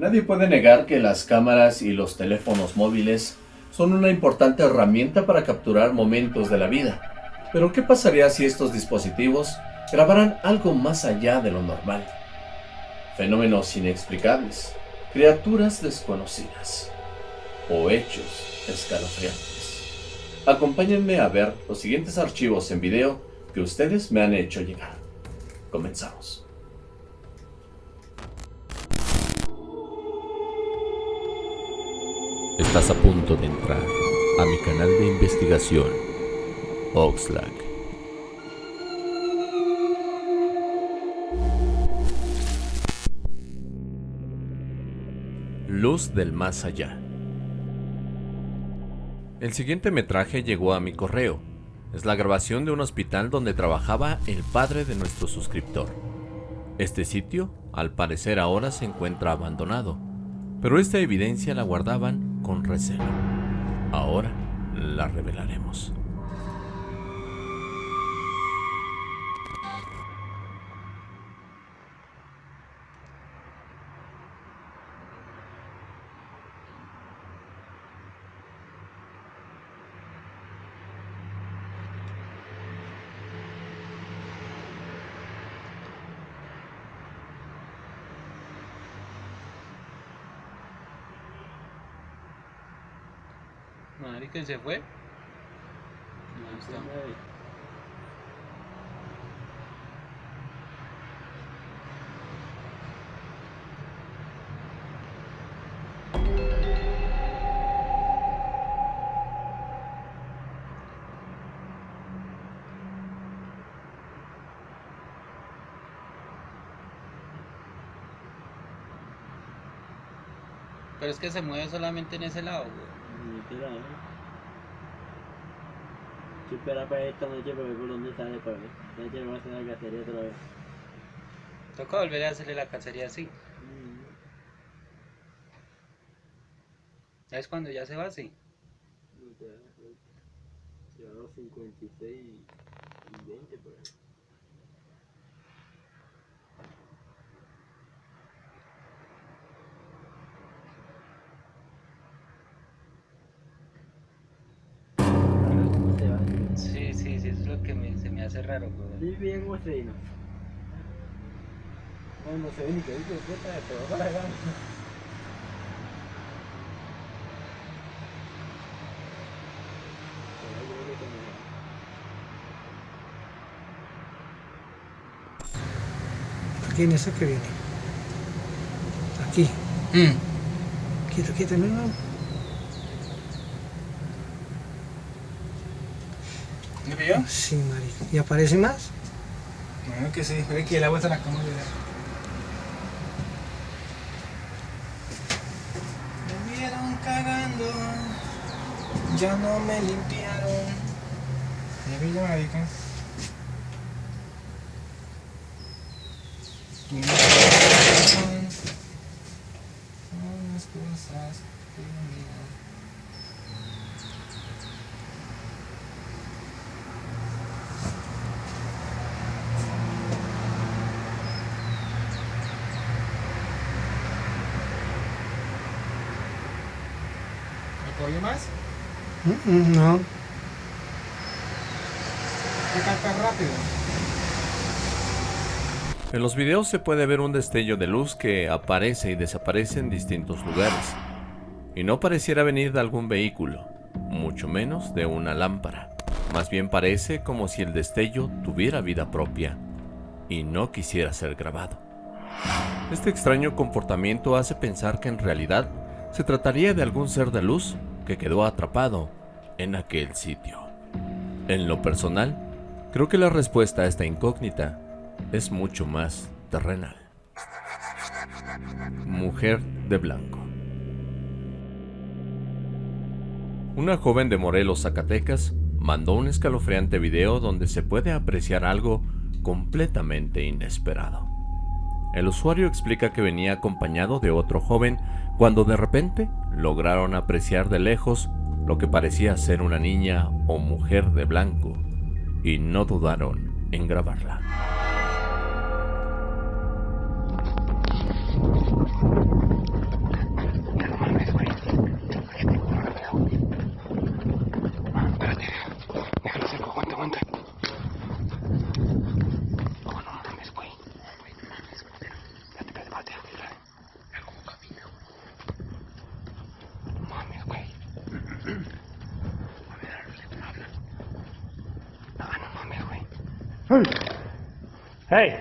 Nadie puede negar que las cámaras y los teléfonos móviles son una importante herramienta para capturar momentos de la vida. Pero ¿qué pasaría si estos dispositivos grabaran algo más allá de lo normal? Fenómenos inexplicables, criaturas desconocidas o hechos escalofriantes. Acompáñenme a ver los siguientes archivos en video que ustedes me han hecho llegar. Comenzamos. Estás a punto de entrar a mi canal de investigación, Oxlack. Luz del más allá. El siguiente metraje llegó a mi correo. Es la grabación de un hospital donde trabajaba el padre de nuestro suscriptor. Este sitio, al parecer ahora se encuentra abandonado, pero esta evidencia la guardaban con recelo. Ahora la revelaremos. Marica, ¿se fue? No está. Pero es que se mueve solamente en ese lado, güey. Yo espera para esta noche para ver por dónde sale para ver. Esta noche vamos a hacer la cacería otra vez. Toca volver a hacerle la cacería así. Mm. ¿Es cuando ya se va así? Cuenta. Llevamos 56 y 20 por ahí. Sí, sí, sí, eso es lo que me- se me hace raro, güey. Sí, bien se vino. No, no se ve ni que dice puta, pero para acá. Aquí en eso que viene. Aquí. Quieto, quieto, no, no. ¿Me pilló? Sí, marica. ¿Y aparece más? Bueno, que sí, es que el agua está en la cama. ¿verdad? Me vieron cagando, ya no me limpiaron. Me pilló, pasaron unas cosas que olvidé. ¿Me cogió más? Mm, mm, No. ¿Qué tan rápido? En los videos se puede ver un destello de luz que aparece y desaparece en distintos lugares. Y no pareciera venir de algún vehículo, mucho menos de una lámpara. Más bien parece como si el destello tuviera vida propia y no quisiera ser grabado. Este extraño comportamiento hace pensar que en realidad se trataría de algún ser de luz que quedó atrapado en aquel sitio. En lo personal, creo que la respuesta a esta incógnita es mucho más terrenal. Mujer de blanco. Una joven de Morelos, Zacatecas, mandó un escalofriante video donde se puede apreciar algo completamente inesperado. El usuario explica que venía acompañado de otro joven cuando de repente lograron apreciar de lejos lo que parecía ser una niña o mujer de blanco y no dudaron en grabarla. Hey.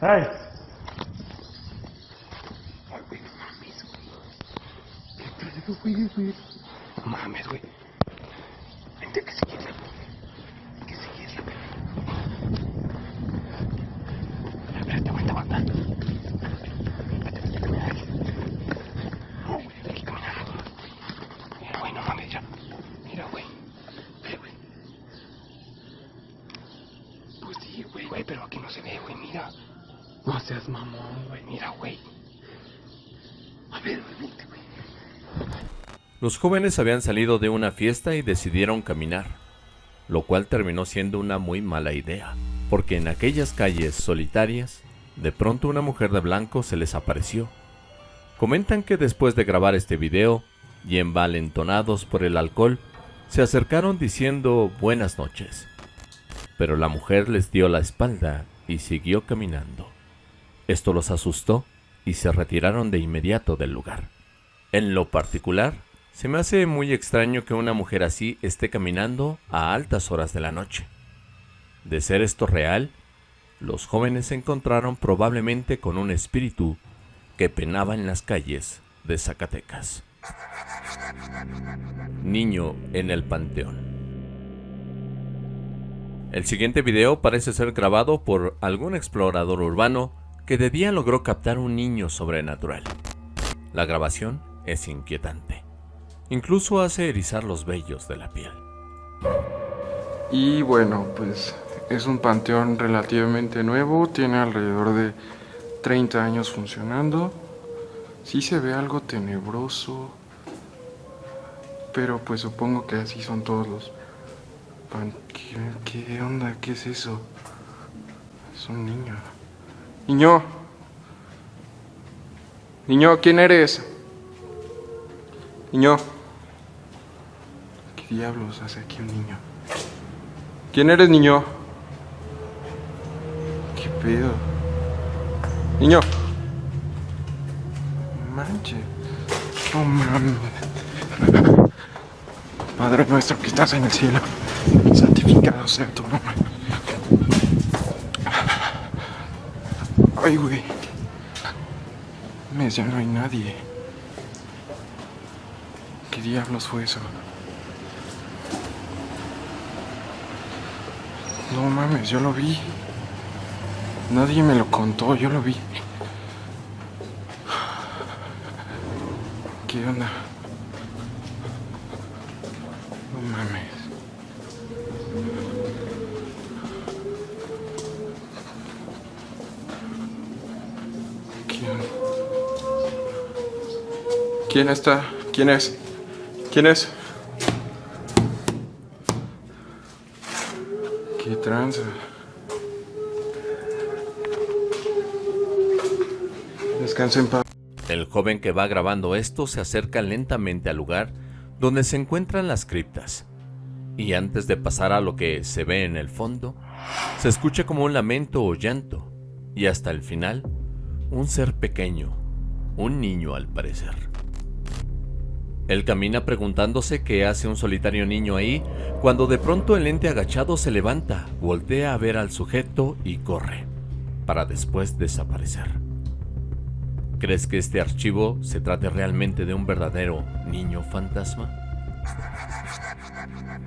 Hey. Mira, güey. A ver, güey. Los jóvenes habían salido de una fiesta y decidieron caminar, lo cual terminó siendo una muy mala idea, porque en aquellas calles solitarias, de pronto una mujer de blanco se les apareció. Comentan que después de grabar este video, y envalentonados por el alcohol, se acercaron diciendo buenas noches. Pero la mujer les dio la espalda y siguió caminando. Esto los asustó y se retiraron de inmediato del lugar. En lo particular, se me hace muy extraño que una mujer así esté caminando a altas horas de la noche. De ser esto real, los jóvenes se encontraron probablemente con un espíritu que penaba en las calles de Zacatecas. Niño en el Panteón. El siguiente video parece ser grabado por algún explorador urbano que de día logró captar un niño sobrenatural. La grabación es inquietante. Incluso hace erizar los vellos de la piel. Y bueno, pues es un panteón relativamente nuevo, tiene alrededor de 30 años funcionando. Sí se ve algo tenebroso, pero pues supongo que así son todos los pan... ¿Qué, qué onda? ¿Qué es eso? Es un niño. Niño. Niño, ¿quién eres? Niño. ¿Qué diablos hace aquí un niño? ¿Quién eres, niño? ¿Qué pedo? Niño. Manche. No mames. Padre nuestro que estás en el cielo, santificado sea tu nombre. Ay, güey. Mes, ya no hay nadie. ¿Qué diablos fue eso? No mames, yo lo vi. Nadie me lo contó, yo lo vi. ¿Qué onda? ¿Quién está? ¿Quién es? ¿Quién es? ¿Qué tranza? Descansa en paz. El joven que va grabando esto se acerca lentamente al lugar donde se encuentran las criptas. Y antes de pasar a lo que se ve en el fondo, se escucha como un lamento o llanto, y hasta el final, un ser pequeño, un niño al parecer. Él camina preguntándose qué hace un solitario niño ahí, cuando de pronto el ente agachado se levanta, voltea a ver al sujeto y corre, para después desaparecer. ¿Crees que este archivo se trate realmente de un verdadero niño fantasma?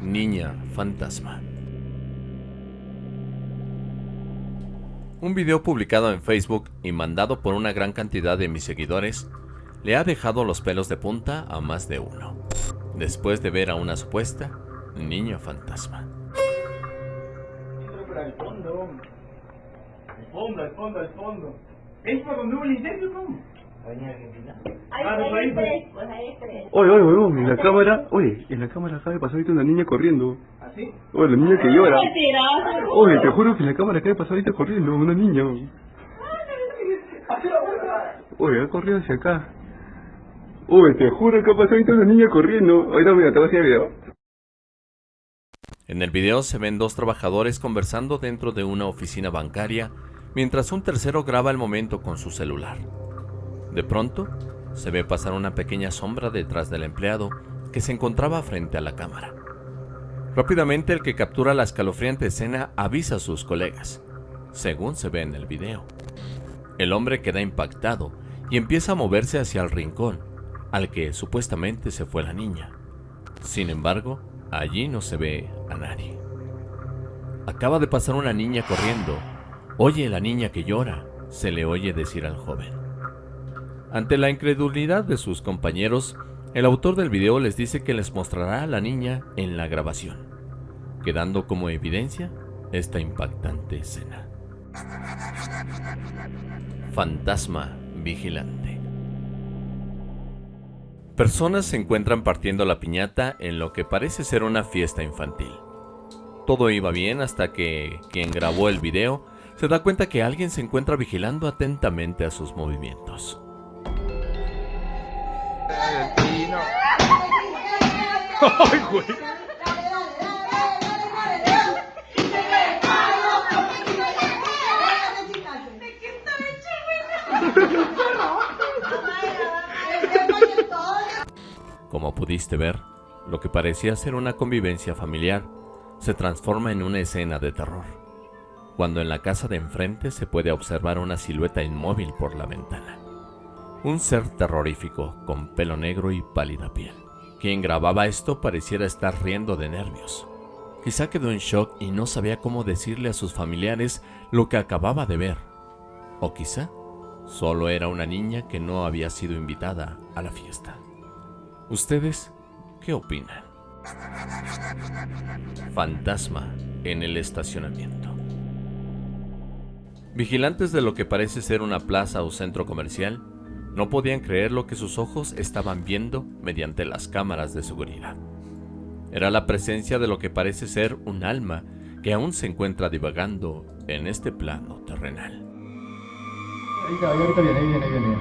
Niña fantasma. Un video publicado en Facebook y mandado por una gran cantidad de mis seguidores le ha dejado los pelos de punta a más de uno, después de ver a una supuesta niña fantasma. al fondo. Al fondo, al fondo, al fondo. ¿Es por donde hubo el incendio, cómo? Avenida Argentina. Ah, pues ahí. Oye, oye, huevón, en la cámara, oye, en la cámara acaba de pasar ahorita una niña corriendo. ¿Así? Oye, la niña que llora. Oye, te juro que en la cámara acaba de pasar ahorita corriendo, una niña. Oye, ha corrido hacia acá. Oye, te juro que una niña corriendo. Voy a el video. En el video se ven dos trabajadores conversando dentro de una oficina bancaria, mientras un tercero graba el momento con su celular. De pronto, se ve pasar una pequeña sombra detrás del empleado que se encontraba frente a la cámara. Rápidamente el que captura la escalofriante escena avisa a sus colegas, según se ve en el video. El hombre queda impactado y empieza a moverse hacia el rincón, al que supuestamente se fue la niña. Sin embargo, allí no se ve a nadie. Acaba de pasar una niña corriendo. Oye la niña que llora, se le oye decir al joven. Ante la incredulidad de sus compañeros, el autor del video les dice que les mostrará a la niña en la grabación, quedando como evidencia esta impactante escena. Fantasma vigilante. Personas se encuentran partiendo la piñata en lo que parece ser una fiesta infantil. Todo iba bien hasta que quien grabó el video se da cuenta que alguien se encuentra vigilando atentamente a sus movimientos. Como pudiste ver, lo que parecía ser una convivencia familiar se transforma en una escena de terror, cuando en la casa de enfrente se puede observar una silueta inmóvil por la ventana. Un ser terrorífico con pelo negro y pálida piel. Quien grababa esto pareciera estar riendo de nervios. Quizá quedó en shock y no sabía cómo decirle a sus familiares lo que acababa de ver. O quizá solo era una niña que no había sido invitada a la fiesta. ¿Ustedes qué opinan? Fantasma en el estacionamiento. Vigilantes de lo que parece ser una plaza o centro comercial no podían creer lo que sus ojos estaban viendo mediante las cámaras de seguridad. Era la presencia de lo que parece ser un alma que aún se encuentra divagando en este plano terrenal. ahorita viene, ahí viene, ahí viene.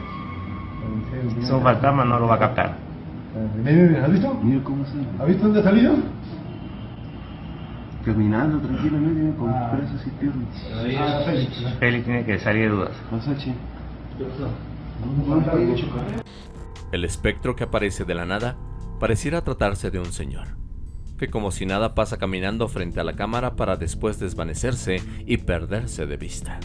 Es un fantasma, no lo va a captar. Viene, ¿has visto? Mira cómo se... ¿Has visto dónde ha salido? Caminando tranquilamente con Ah. brazos y piernas. Ah, Félix. Félix tiene que salir de dudas. Masachi. El espectro que aparece de la nada pareciera tratarse de un señor, que como si nada pasa caminando frente a la cámara para después desvanecerse y perderse de vista,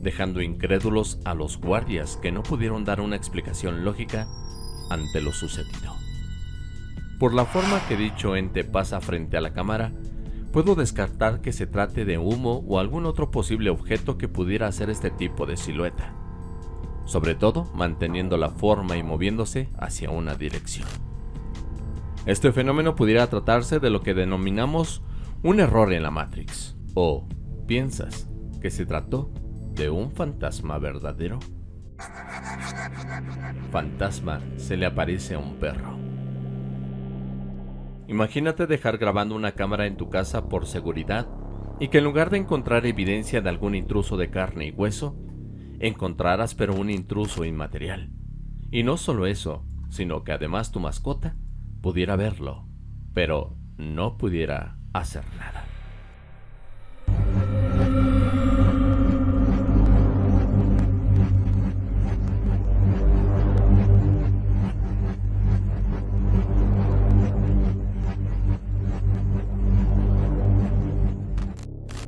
dejando incrédulos a los guardias que no pudieron dar una explicación lógica ante lo sucedido. Por la forma que dicho ente pasa frente a la cámara, puedo descartar que se trate de humo o algún otro posible objeto que pudiera hacer este tipo de silueta sobre todo manteniendo la forma y moviéndose hacia una dirección. Este fenómeno pudiera tratarse de lo que denominamos un error en la Matrix, o piensas que se trató de un fantasma verdadero. Fantasma se le aparece a un perro. Imagínate dejar grabando una cámara en tu casa por seguridad y que en lugar de encontrar evidencia de algún intruso de carne y hueso, encontrarás pero un intruso inmaterial. Y no solo eso, sino que además tu mascota pudiera verlo, pero no pudiera hacer nada.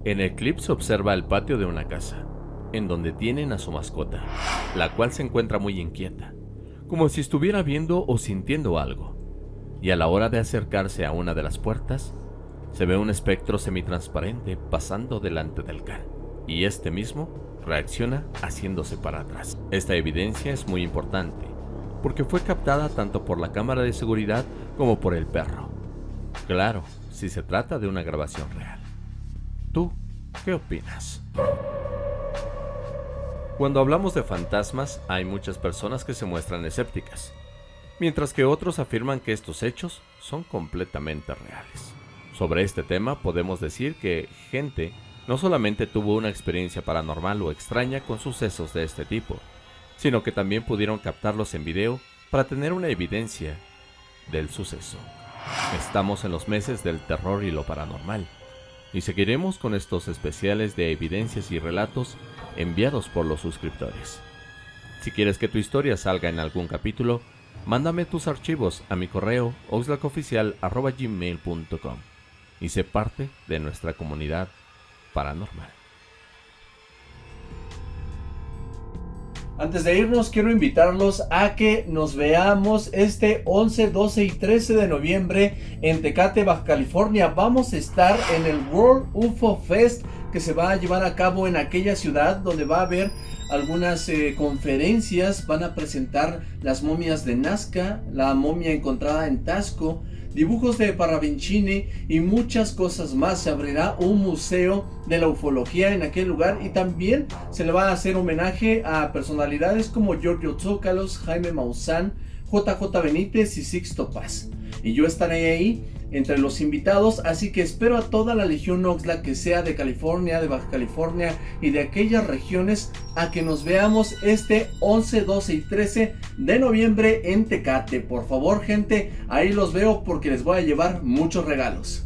En el clip se observa el patio de una casa, en donde tienen a su mascota, la cual se encuentra muy inquieta, como si estuviera viendo o sintiendo algo. Y a la hora de acercarse a una de las puertas, se ve un espectro semitransparente pasando delante del can, y este mismo reacciona haciéndose para atrás. Esta evidencia es muy importante, porque fue captada tanto por la cámara de seguridad como por el perro. Claro, si se trata de una grabación real. ¿Tú qué opinas? Cuando hablamos de fantasmas, hay muchas personas que se muestran escépticas, mientras que otros afirman que estos hechos son completamente reales. Sobre este tema podemos decir que gente no solamente tuvo una experiencia paranormal o extraña con sucesos de este tipo, sino que también pudieron captarlos en video para tener una evidencia del suceso. Estamos en los meses del terror y lo paranormal, y seguiremos con estos especiales de evidencias y relatos enviados por los suscriptores. Si quieres que tu historia salga en algún capítulo, mándame tus archivos a mi correo oxlacoficial.gmail.com y sé parte de nuestra comunidad paranormal. Antes de irnos, quiero invitarlos a que nos veamos este 11, 12 y 13 de noviembre en Tecate, Baja California. Vamos a estar en el World UFO Fest que se va a llevar a cabo en aquella ciudad donde va a haber algunas eh, conferencias. Van a presentar las momias de Nazca, la momia encontrada en Tasco, dibujos de Parravincini y muchas cosas más. Se abrirá un museo de la ufología en aquel lugar y también se le va a hacer homenaje a personalidades como Giorgio Zócalos, Jaime Maussan, JJ Benítez y Sixto Paz. Y yo estaré ahí entre los invitados, así que espero a toda la Legión Oxlack que sea de California, de Baja California y de aquellas regiones a que nos veamos este 11, 12 y 13 de noviembre en Tecate. Por favor gente, ahí los veo porque les voy a llevar muchos regalos.